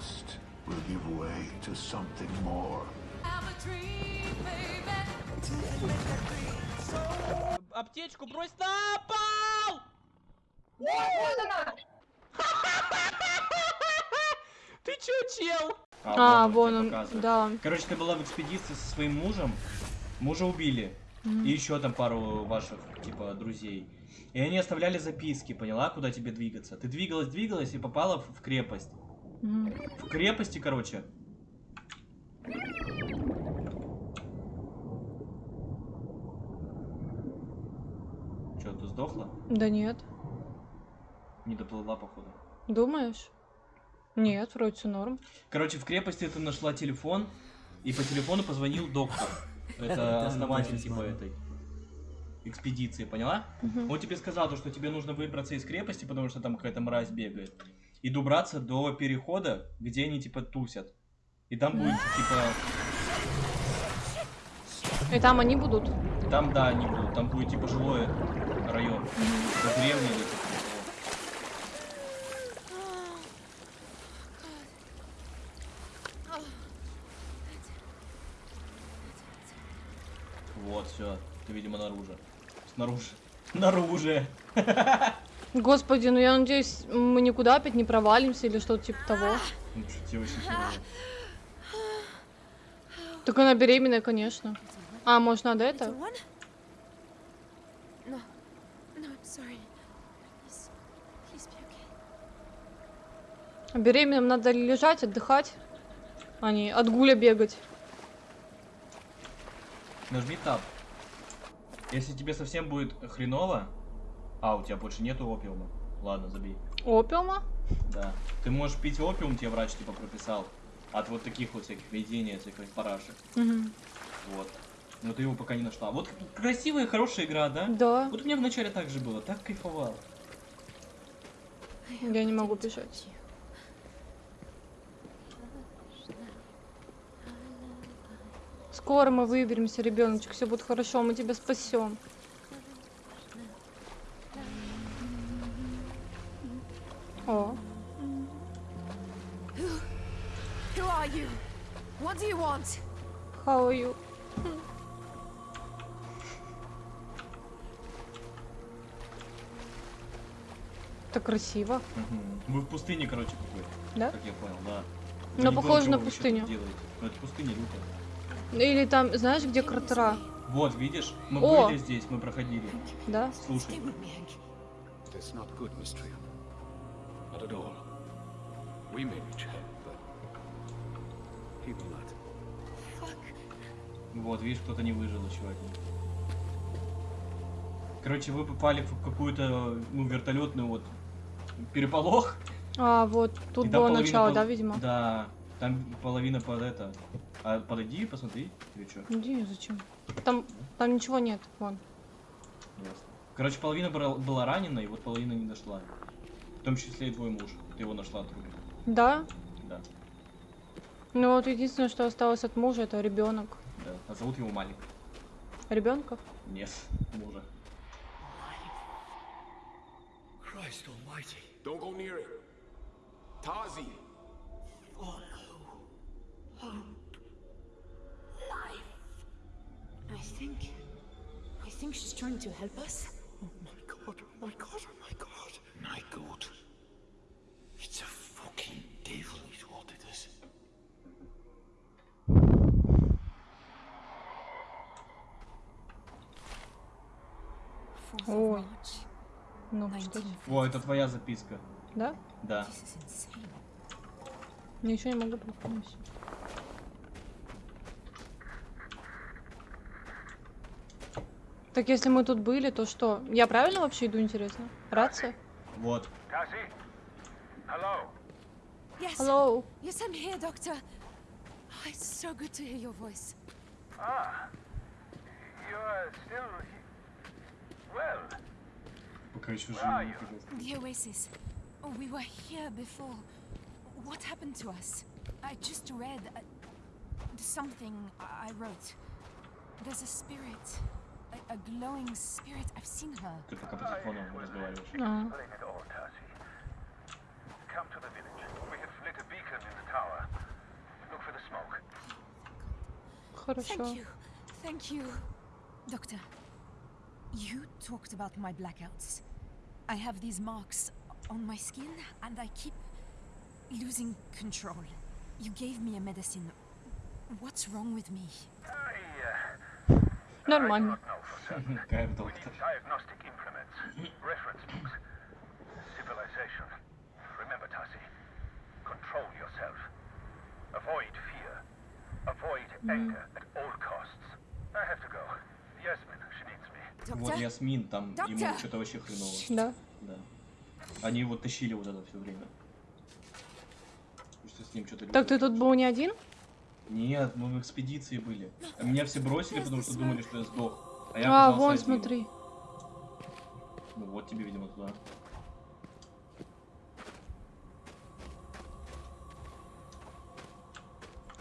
trust will give way to something more. Аптечку брось на пол! Ты чё, чел? А, вот вон он, показывает. да. Короче, ты была в экспедиции со своим мужем, мужа убили, Мгм. и еще там пару ваших, типа, друзей. И они оставляли записки, поняла, куда тебе двигаться. Ты двигалась, двигалась и попала в крепость. В крепости, короче. Че, ты сдохла? Да нет. Не доплыла, походу. Думаешь? Нет, вроде все норм. Короче, в крепости ты нашла телефон, и по телефону позвонил доктор. Это основатель, типа, этой экспедиции, поняла? Мгм. Он тебе сказал, то, что тебе нужно выбраться из крепости, потому что там какая-то мразь бегает. И добраться до перехода, где они, типа, тусят. И там будет, типа, И там они будут. там, да, они будут, там будет, типа, жилой район. Это деревня или. Вот, все. Ты, видимо, наружу. Снаружи. Наружу. Господи, ну я надеюсь, мы никуда опять не провалимся или что-то типа того. Ну. Так она беременная, конечно. А, может, надо это? Okay. Беременным надо лежать, отдыхать, а не от гуля бегать. Нажми тап. Если тебе совсем будет хреново... А, у тебя больше нету опиума. Ладно, забей. Опиума? Да. Ты можешь пить опиум, тебе врач типа прописал. От вот таких вот всяких видений, всяких парашек. Мгм. Вот. Но ты его пока не нашла. Вот красивая, хорошая игра, да? Да, Вот у меня вначале так же было, так кайфовал. я не могу бежать. Скоро мы выберемся, ребеночек, все будет хорошо, мы тебя спасем. You? What do you want? how are you? Так красиво, Мгм. Вы в пустыне, короче, какой-то. да? Как я понял, да. Ну, Я не похоже на пустыню. делаете. Ну, это пустыня лютая. Или там, знаешь, где кратера, Вот, видишь? Мы О! были здесь, мы проходили. да? Слушай. That's not good, Miss. Not at all. We may reach him, but he will not. Вот, видишь, кто-то не выжил еще один. Короче, вы попали в какую-то, ну, вертолетную вот переполох. А, вот, тут было начало, пол- да, видимо? Да, там половина под это. А подойди посмотри, или что? Иди, зачем? Там, там ничего нет, вон. Ясно. Короче, половина была ранена, и вот половина не дошла. В том числе и твой муж. Ты его нашла труп. Да? Да, Ну вот единственное, что осталось от мужа, это ребенок. да. А зовут его Малик. Ребенка? Нет, мужа. Christ almighty. Don't go near it. Tazi! I think. I think she's trying to help us. Oh oh my god, oh my god. My god. It's a fucking devil is what it is. Fourth Ой. of March, Ну, что? 1950. О, это твоя записка. Да? Да. Ничего не могу припомнить. Так если мы тут были, то что? Я правильно вообще иду, интересно? Рация? Вот. Hello? Yes. Hello. Yes, I'm here, Doctor. Oh, it's so good to hear your voice. Ah. You're still. Well, The Oasis. Oh, we were here before. What happened to us? I just read uh, something I wrote. There's a spirit. A, a glowing spirit. I've seen her. No. Come to the village. We lit a beacon in the tower. Look for the smoke. Thank you. Thank you. Doctor, you talked about my blackouts. I have these marks on my skin and I keep losing control. You gave me a medicine. What's wrong with me? I, uh, Not mine. I, I have diagnostic implements, reference books, civilization. Remember, Tassi, control yourself. Avoid fear. Avoid mm. anger at all costs. Вот? Ясмин, там ему что-то вообще хреново. Да. Да. Они его тащили вот это все время. Что с ним что-то Так ты тут был не один? Нет, мы в экспедиции были. А меня все бросили, потому что думали, что я сдох. А я А, вон, один. смотри. Ну вот тебе, видимо, туда.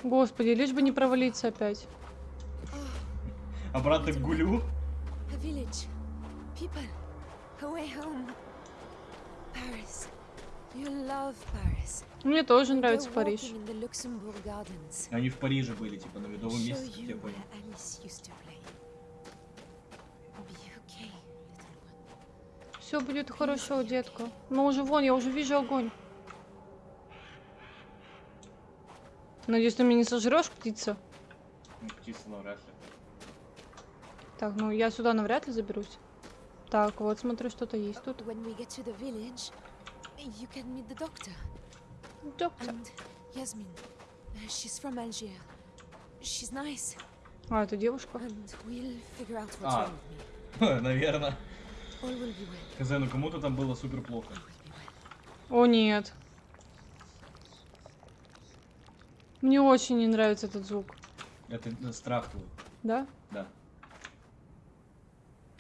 Господи, лишь бы не провалиться опять. Обратно к Гулю. Village. People. A way home. Paris. You love Paris. Мне тоже нравится Париж. Они в Париже были, типа, на медовом месте, как you я where понял. Все будет хорошо, детка. Ну уже вон, я уже вижу огонь. Надеюсь, ты меня не сожрешь, птица. Птица навряд ли. Так, ну я сюда навряд ли заберусь. Так, вот смотрю, что-то есть тут. Доктор. Uh. А, это девушка. Me. Наверное. Хз, ну кому-то там было супер плохо. О, нет. Мне очень не нравится этот звук. Это э, страх твой. Да? Да.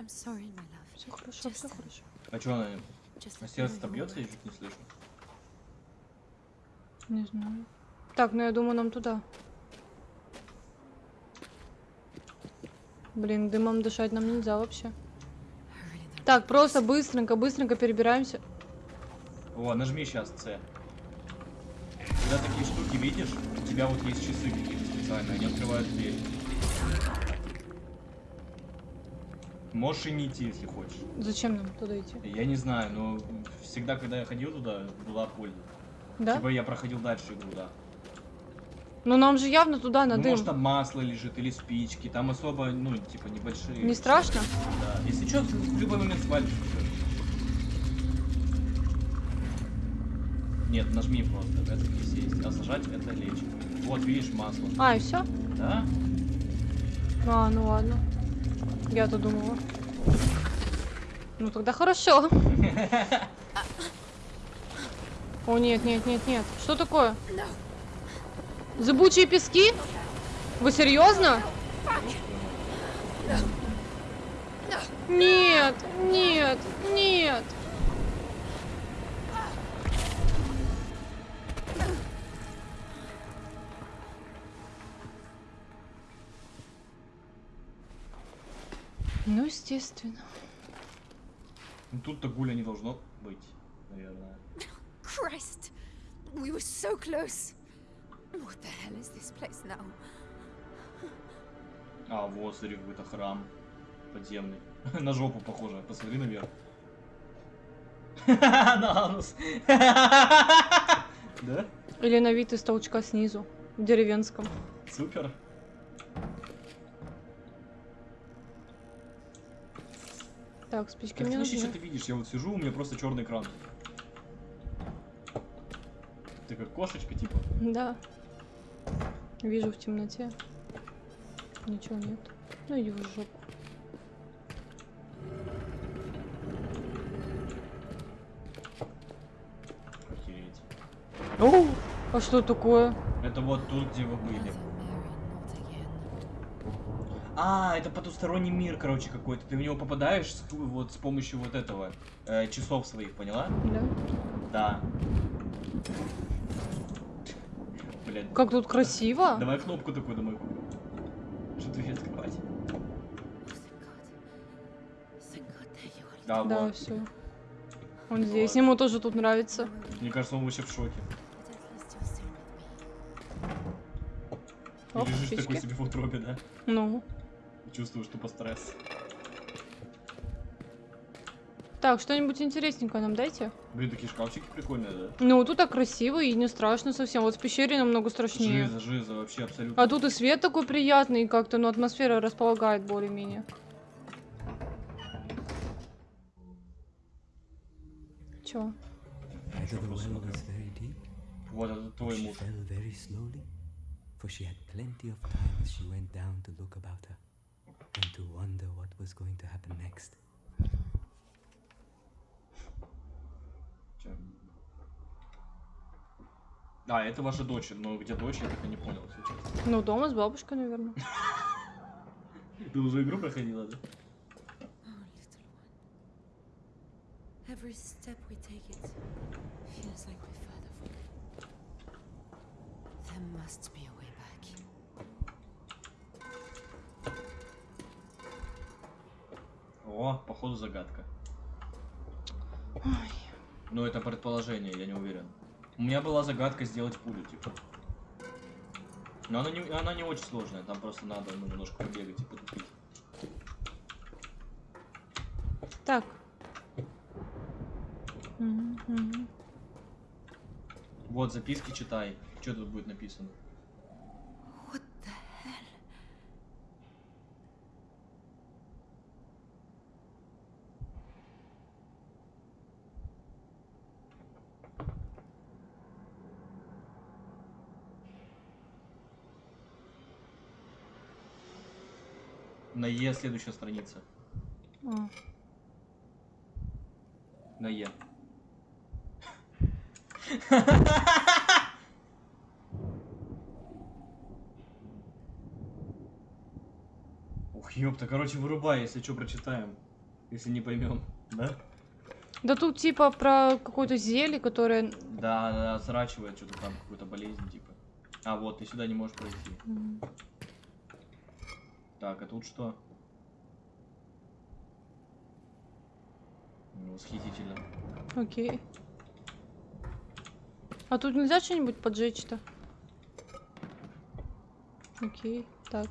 Sorry, my love. Все хорошо, все хорошо. А что она? me сердце-то бьется, я чуть не слышу. Не знаю. Так, ну я думаю, нам туда. Блин, дымом дышать нам нельзя вообще. Так, просто быстренько, быстренько перебираемся. О, нажми сейчас С. Когда такие штуки видишь, у тебя вот есть часы какие-то специальные, они открывают дверь. Можешь и не идти, если хочешь. Зачем нам туда идти? Я не знаю, но всегда, когда я ходил туда, была польза. Да? Типа я проходил дальше игру, да. Ну нам же явно туда на Ну, дым. может там масло лежит или спички, там особо, ну, типа небольшие. Не страшно? Да. Если что, в любой момент свалишь. Нет, нажми просто, это присесть. А сажать это лечь. Вот, видишь, масло. А, и все? Да? А, ну ладно. Я-то думала. Ну тогда хорошо. О, нет, нет, нет, нет. Что такое? Зыбучие пески? Вы серьезно? Нет, нет, нет. Ну, естественно. Ну тут-то гуля не должно быть, наверное. Christ! We were so close. What the hell is this place now? А, вот, смотри, какой-то храм подземный. На жопу похоже. Посмотри наверх. На анус. Да? Или на вид из толчка снизу. В деревенском. Супер. Так, спички мне нужны. что ты видишь? Я вот сижу, у меня просто черный экран. Ты как кошечка, типа. Да. Вижу в темноте. Ничего нет. Ну иди в жопу. Охереть. О, а что такое? Это вот тут, где вы были. А, это потусторонний мир, короче, какой-то. Ты в него попадаешь с, вот с помощью вот этого э, часов своих, поняла? Да. Да. Блин. Как тут красиво. Давай кнопку такую домой. Что дверь открывать? Да, Да, вот. все. Он здесь. Ему тоже тут нравится. Мне кажется, он вообще в шоке. И Оп, лежишь птички. такой себе в утробе, да? Ну. И Чувствуешь тупо стресс. Так, что-нибудь интересненькое нам дайте. Блин, такие шкафчики прикольные, да? Ну, тут так красиво и не страшно совсем. Вот в пещере намного страшнее. Жиза, жиза, вообще абсолютно. А тут и свет такой приятный, и как-то, ну, атмосфера располагает более-менее. Чё? Deep, Вот, это твой муж. For she had plenty of time as she went down to look about her and to wonder what was going to happen next. А, это ваша дочь, но где дочь, я так и не понял, если честно. Ну, дома с бабушкой, наверное. Ты уже игру проходила, да? Oh. Every step we take it feels like we're further from There must be a way О, походу загадка. Ну, это предположение, я не уверен. У меня была загадка сделать пулю, типа. Но она не, она не очень сложная, там просто надо ну, немножко побегать и потупить. Так. Мгм, мгм. Вот, записки читай. Что тут будет написано? На Е следующая страница. А. На Е. Ух, ёпта, короче, вырубай, если что, прочитаем. Если не поймем, да? Да тут типа про какое-то зелье, которое... Да, да, отсрачивает что-то там, какую-то болезнь, типа. А, вот, ты сюда не можешь пройти. М, Так, а тут что? Ну, восхитительно. Окей. А тут нельзя что-нибудь поджечь-то? Окей, так.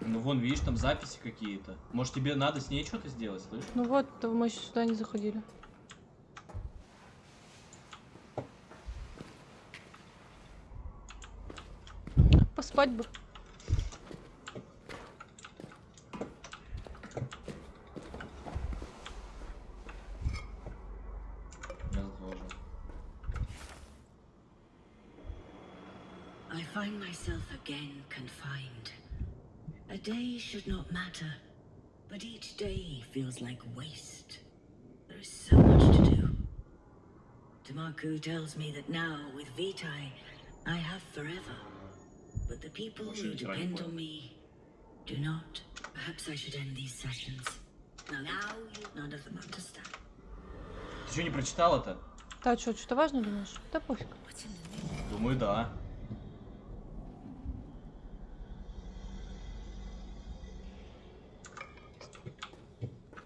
Ну, вон, видишь, там записи какие-то. Может, тебе надо с ней что-то сделать, слышь? Ну вот, мы еще сюда не заходили. Поспать бы. should not matter, but each day feels like waste. There is so much to do. Tamaku tells me that now, with Vitae, I have forever. But the people Может, who и depend раньше. on me do not. Perhaps I should end these sessions. Now, now you none of them understand. Ты что, не прочитала-то? Да, что, что-то важно думаешь? Да пофиг. What's in the name? Думаю, да.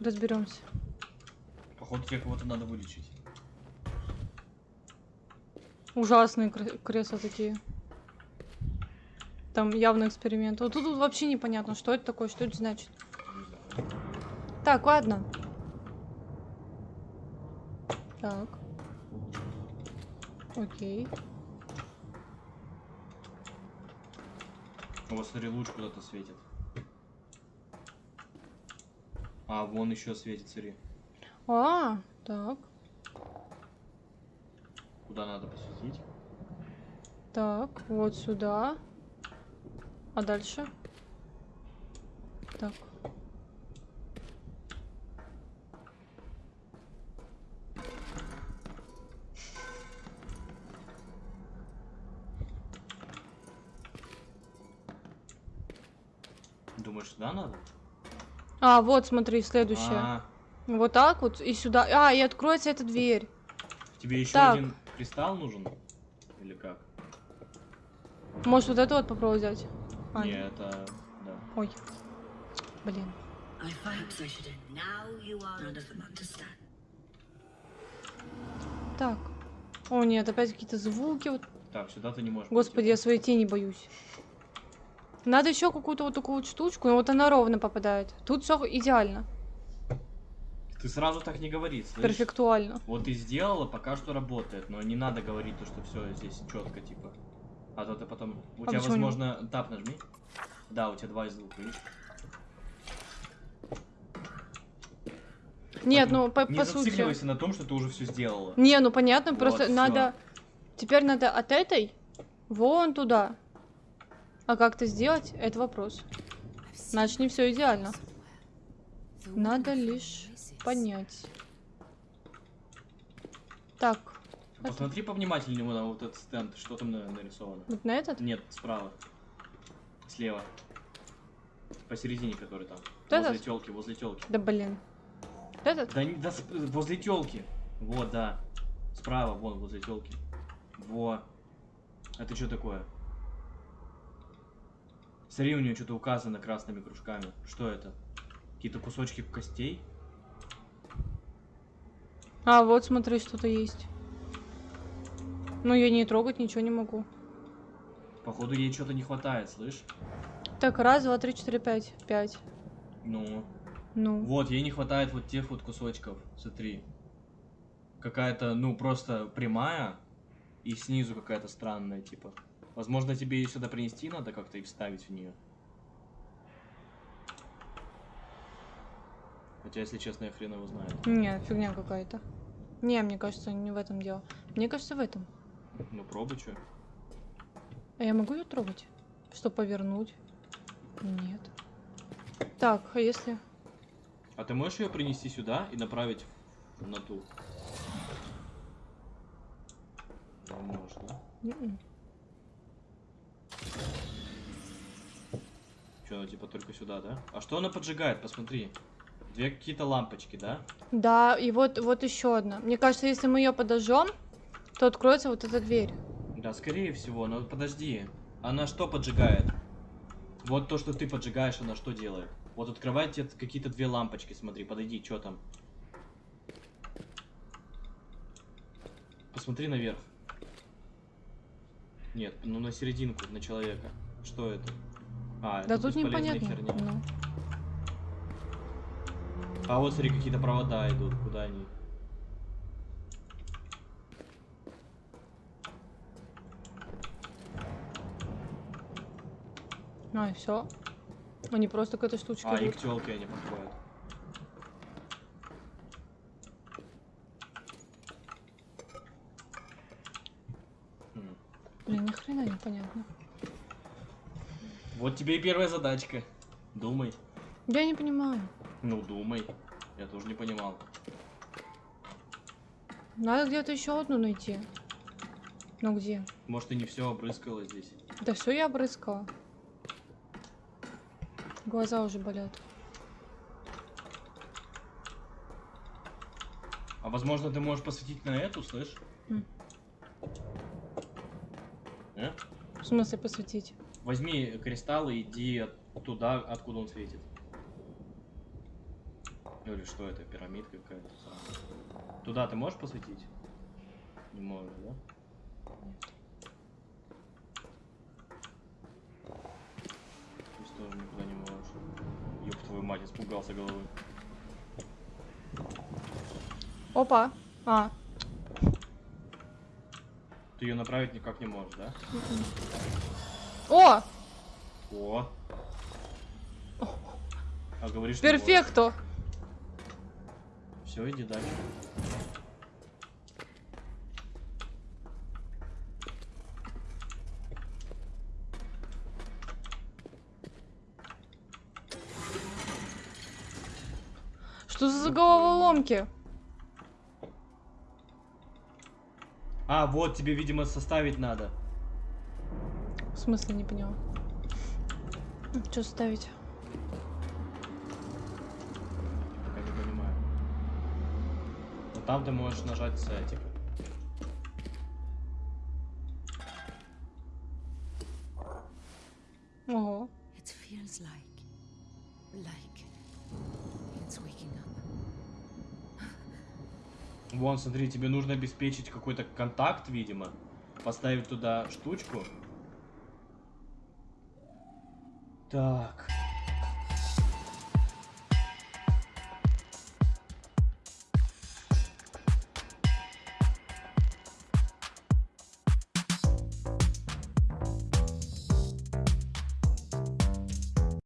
Разберемся. Походу, тебе кого-то надо вылечить. Ужасные кре- кресла такие. Там явно эксперимент. Вот тут, тут вообще непонятно, что это такое, что это значит. Так, ладно. Так. Окей. Вот, смотри, луч куда-то светит. А, вон еще светит, смотри. А, так, Куда надо посветить? так, вот сюда. А дальше? Так. А, вот, смотри, следующее. А, Вот так вот и сюда. А, и откроется эта дверь. тебе еще Так. один кристалл нужен? Или как? Может, вот это вот попробовать взять? А, Не, это... Да. Ой. Блин. Так. О, нет, опять какие-то звуки. Вот. Так, сюда ты не можешь. Господи, я своей тени боюсь. Надо еще какую-то вот такую вот штучку, но вот она ровно попадает. Тут все идеально. Ты сразу так не говори, слышишь? перфектуально. Вот ты сделала, пока что работает, но не надо говорить то, что все здесь четко, типа. А то ты потом. У А тебя, почему не- возможно, тап нажми. Да, у тебя два из двух, видишь? Нет, ну по, не по сути. зацикливайся на том, что ты уже все сделала. Не, ну понятно, Вот, просто всё. надо. Теперь надо от этой вон туда. А как это сделать, это вопрос. Значит, не все идеально. Надо лишь понять. Так, Посмотри повнимательнее на вот этот стенд, что там на- нарисовано. вот на этот? Нет, справа. Слева. Посередине, который там. Вот возле этот? телки, возле телки. Да блин. Вот этот? Да, да возле телки. Вот, да. Справа, вон, возле телки. Во. Это что такое? Смотри, у нее что-то указано красными кружками. Что это? Какие-то кусочки костей? А, вот смотри, что-то есть. Ну, я не трогать ничего не могу. Походу, ей что-то не хватает, слышь? Так, раз, два, три, четыре, пять. Пять. Ну. Ну. Вот, ей не хватает вот тех вот кусочков. Смотри. Какая-то, ну, просто прямая. И снизу какая-то странная, типа. Возможно, тебе ее сюда принести надо как-то и вставить в нее. Хотя, если честно, я хрен его знает. Не, фигня какая-то. Не, мне кажется, не в этом дело. Мне кажется, в этом. Ну, пробуй, что. А я могу ее трогать? Что, повернуть? Нет. Так, а если... А ты можешь ее принести сюда и направить на ту? Ну, можешь, да? Что, типа только сюда, да? А что она поджигает? Посмотри. Две какие-то лампочки, да? Да, и вот, вот еще одна. Мне кажется, если мы ее подожжем, то откроется вот эта дверь. Да, скорее всего, но подожди. Она что поджигает? Вот то, что ты поджигаешь, она что делает? Вот открывает тебе какие-то две лампочки, смотри, подойди, что там? Посмотри наверх. Нет, ну на серединку, на человека. Что это? А, Да тут непонятно. херня. Ну. А вот смотри, какие-то провода идут, куда они? А, и все. Они просто к этой штучке А, и идут. к телке они подходят. Блин, ни хрена непонятно. Вот тебе и первая задачка. Думай. Я не понимаю. Ну, думай. Я тоже не понимал. Надо где-то еще одну найти. Ну где? Может, ты не все обрыскала здесь. Да все я обрыскала. Глаза уже болят. А возможно, ты можешь посветить на эту, слышь? М. Э? В смысле посветить? Возьми кристалл и иди туда, откуда он светит. Или что это, пирамидка какая-то? Туда ты можешь посветить? Не можешь, да? Здесь тоже никуда не можешь. Ёб твою мать, испугался головы. Опа. А, Ты ее направить никак не можешь, да? О! О! А говоришь, Перфекто! Все, иди дальше. Что за головоломки? А, вот тебе, видимо, составить надо. В смысле не поняла. Что ставить? Пока не понимаю. Но там ты можешь нажать С, типа. Ого. It feels like. like. it's waking up. Вон, смотри, тебе нужно обеспечить какой-то контакт, видимо. поставить туда штучку. Так.